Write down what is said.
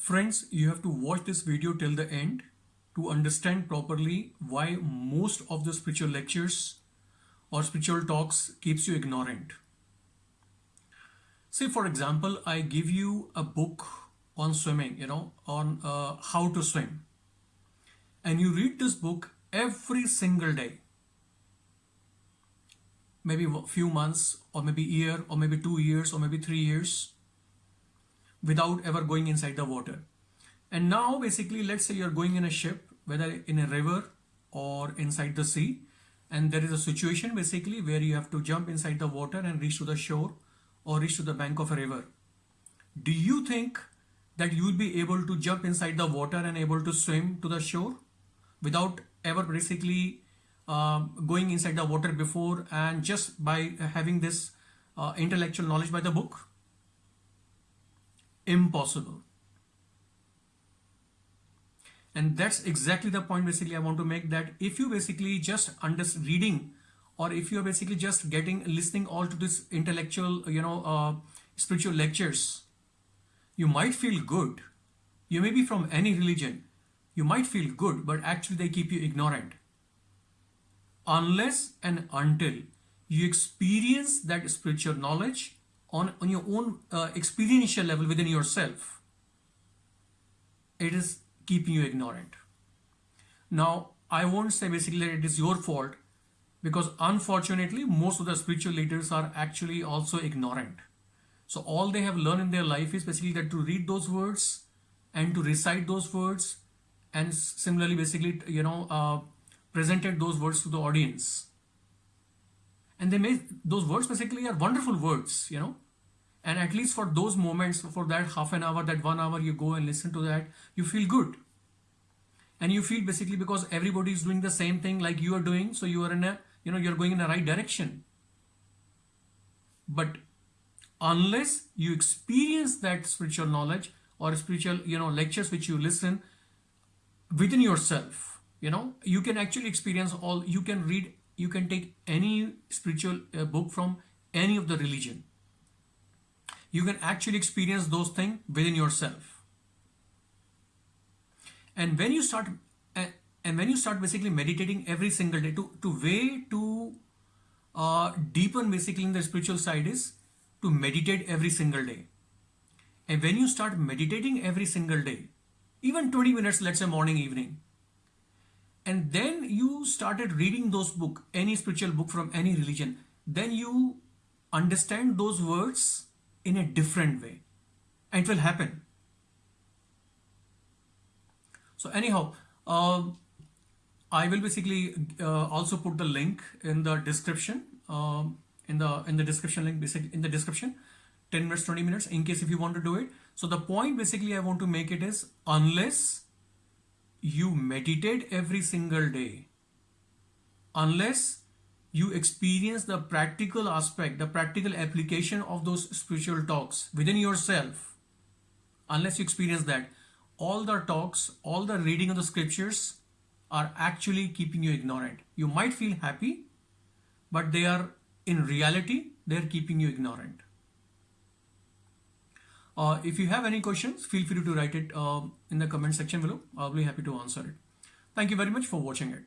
friends, you have to watch this video till the end to understand properly why most of the spiritual lectures or spiritual talks keeps you ignorant. Say for example, I give you a book on swimming, you know, on uh, how to swim. And you read this book every single day. Maybe a few months or maybe a year or maybe two years or maybe three years without ever going inside the water. And now basically, let's say you're going in a ship, whether in a river or inside the sea, and there is a situation basically where you have to jump inside the water and reach to the shore or reach to the bank of a river. Do you think that you will be able to jump inside the water and able to swim to the shore without ever basically uh, going inside the water before and just by having this uh, intellectual knowledge by the book? Impossible. And that's exactly the point basically I want to make that if you basically just under reading or if you're basically just getting listening all to this intellectual, you know, uh, spiritual lectures, you might feel good. You may be from any religion. You might feel good, but actually they keep you ignorant. Unless and until you experience that spiritual knowledge on, on your own uh, experiential level within yourself, it is keeping you ignorant. Now, I won't say basically that it is your fault because unfortunately, most of the spiritual leaders are actually also ignorant. So all they have learned in their life is basically that to read those words and to recite those words and similarly basically, you know, uh, presented those words to the audience and they made those words basically are wonderful words you know? And at least for those moments for that half an hour that one hour you go and listen to that you feel good. And you feel basically because everybody is doing the same thing like you are doing so you are in a you know you're going in the right direction. But unless you experience that spiritual knowledge or spiritual you know lectures which you listen within yourself you know you can actually experience all you can read you can take any spiritual uh, book from any of the religion. You can actually experience those things within yourself. And when you start, uh, and when you start basically meditating every single day, to, to way to uh, deepen basically in the spiritual side is to meditate every single day. And when you start meditating every single day, even 20 minutes, let's say morning, evening, and then you started reading those book any spiritual book from any religion. Then you understand those words in a different way. And it will happen. So anyhow uh, I will basically uh, also put the link in the description uh, in the in the description link basically in the description. 10 minutes 20 minutes in case if you want to do it. So the point basically I want to make it is unless you meditate every single day unless you experience the practical aspect, the practical application of those spiritual talks within yourself, unless you experience that, all the talks, all the reading of the scriptures are actually keeping you ignorant. You might feel happy, but they are in reality, they're keeping you ignorant. Uh, if you have any questions, feel free to write it uh, in the comment section below. I'll be happy to answer it. Thank you very much for watching it.